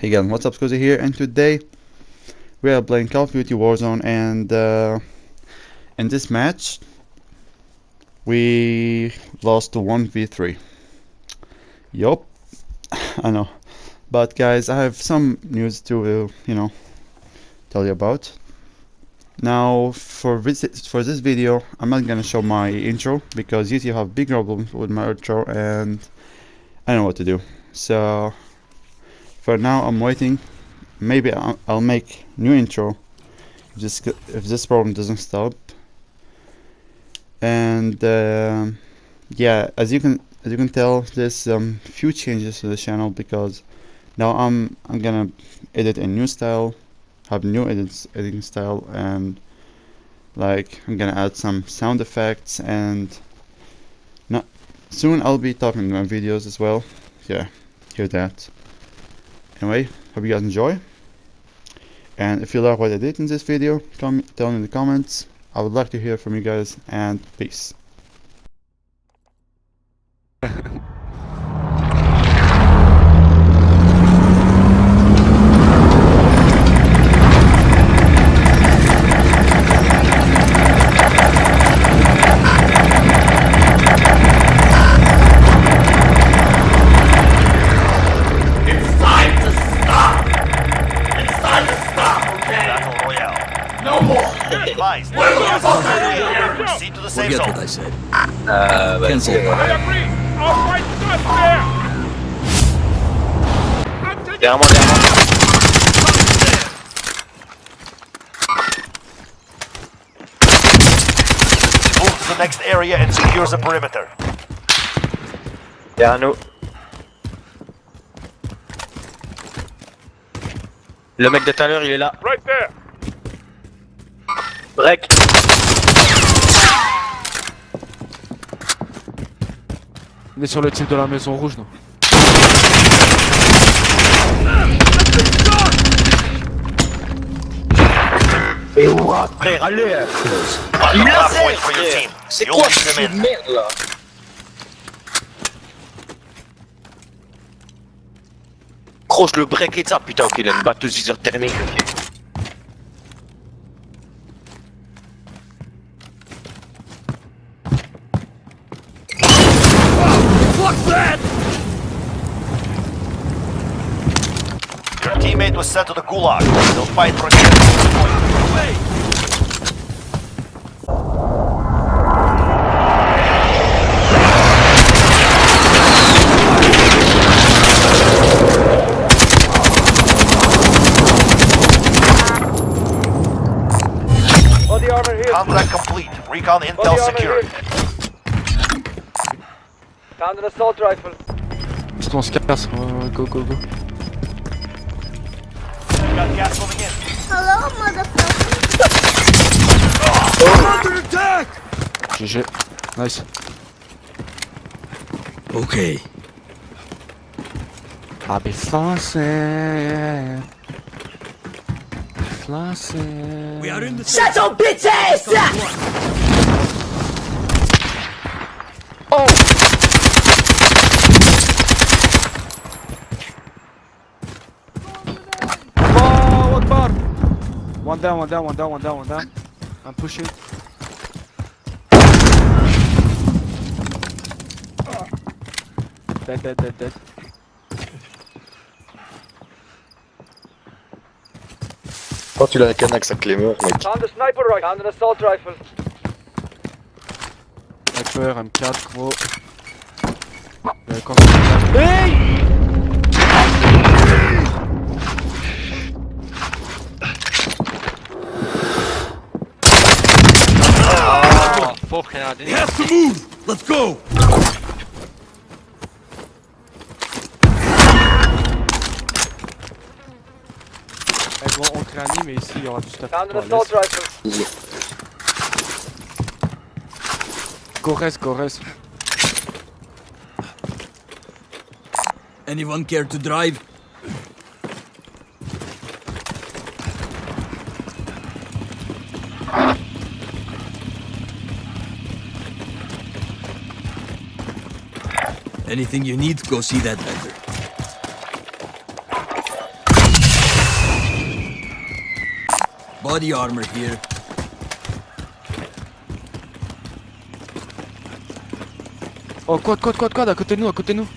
Hey guys, what's up, Scusi here, and today we are playing Call of Duty Warzone, and uh, in this match we lost to 1v3. Yup, I know. But guys, I have some news to, uh, you know, tell you about. Now, for this, for this video, I'm not gonna show my intro, because YouTube have big problems with my intro, and I don't know what to do. So, for now I'm waiting. Maybe I'll, I'll make new intro if this, if this problem doesn't stop. And uh, yeah as you can as you can tell there's um, few changes to the channel because now I'm I'm gonna edit a new style have new edits editing style and like I'm gonna add some sound effects and not soon I'll be talking in my videos as well. Yeah hear that Anyway, hope you guys enjoy. And if you like what I did in this video, tell me in the comments. I would like to hear from you guys and peace. We're! Proceed to the safe Forget zone. what I said. Uh, but Cancel. derrière moi, derrière moi. Move to the next area and secure the perimeter. Derrière nous. Le mec de tout à l'heure, il est là. Right there! Break. On est sur le type de la maison rouge, non allez Il hard point fait, for your frère team. C'est quoi ce merde là Gros, je le break et ça, putain, ok, il a une batteuse 6 was sent to the gulag. They'll fight for a the. Contract complete. Recon intel secured. Found an assault rifle. Juste on se casse, ouais, ouais, go go go. Got gas moving in. Hello, motherfucker. GG. Nice. Okay. I'll be flossing. Flossing. We are in the Shut your bitch ass One down, one down, one down, one down, one down. I'm pushing. Dead, dead, dead, dead. Quand tu l'as un canax avec les murs, mec. Found a sniper rifle. Found an assault rifle. Sniper, M4, gros. Euh, quand Hey! now. He has to move! Let's go! Elles vont en cranie, mais ici il y aura du stuff. Corres, Corres. Anyone care to drive? Anything you need, go see that vendor. Body armor here. Oh, quad, quad, quad, quad! à côté de nous, à côté de nous.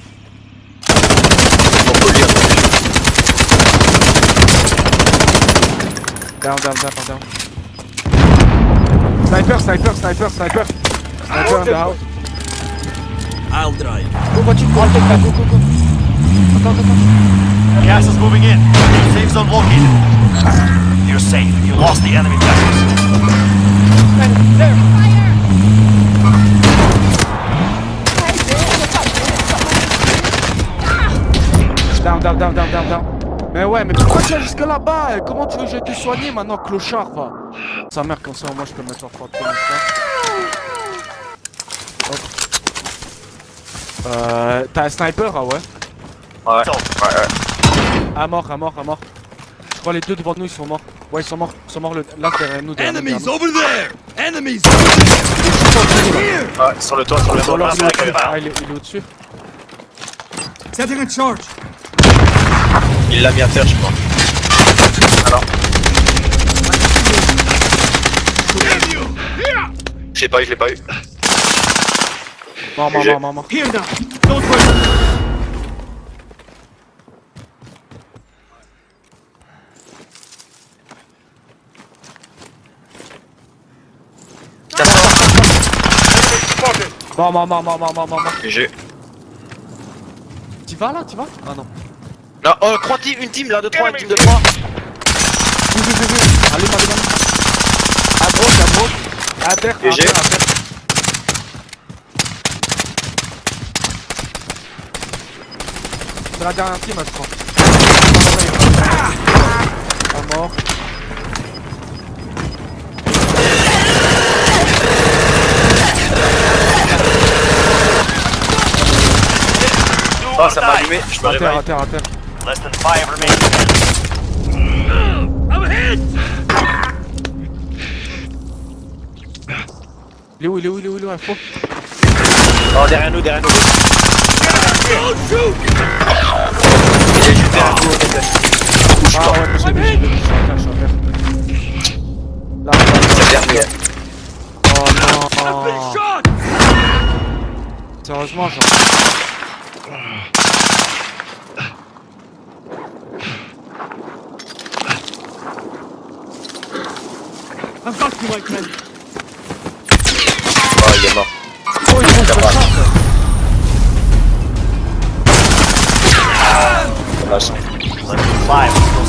Down, down, down, down. Sniper, sniper, sniper, sniper. Ah, sniper, down. I'll drive. Go, voiture, go, go, go, go, go. Attends, attends, attends. Gas is moving in. Safe zone located. You're safe. You lost the enemy vessels. Down, down, down, down, down, down. Mais ouais, mais pourquoi tu vas jusque là-bas? Comment tu veux que je te soigner maintenant, clochard va Sa mère, comme ça, moi je peux mettre en l'instant. Hop. Euh. T'as un sniper, ah ouais Ouais. Ouais, ouais. À mort, à mort, à mort. Je crois les deux devant nous ils sont morts. Ouais, ils sont morts, ils sont morts le... là derrière nous. Derrière nous, Enemies derrière over there! Enemies! Ouais, sur le toit, sur le nous. toit. Là, il est sur au-dessus. le toit. Ah, il est, il est au-dessus. Setting a charge. Il l'a mis à terre, je crois. Alors. Je l'ai pas eu, je l'ai pas eu. Mort, mort, mort, mort, mort. Mort, mort, mort, mort, mort, mort, mort, mort. GG. T'y vas là, t'y vas? Ah non. Non, oh, 3 teams, une team là, de 3, une team de 3. Oui, oui, oui, oui. Allez, allez, allez. À droite, à droite. À terre, à terre, à terre. C'est la dernière team, je crois. Pas mort. Oh, ça m'a allumé, je me À terre, à réveille. terre, à terre. less than five remaining. I'm hit! Il est où, il est où, il est où, il est où, info? Oh, derrière nous, derrière nous. Don't shoot! Il est derrière tête. Bouge Ah pas. ouais, terre. Là, C'est dernier. Oh non! Sérieusement, genre. Got you, my friend. Oh, il est mort. Oh, ils font Ça muscle. Level 5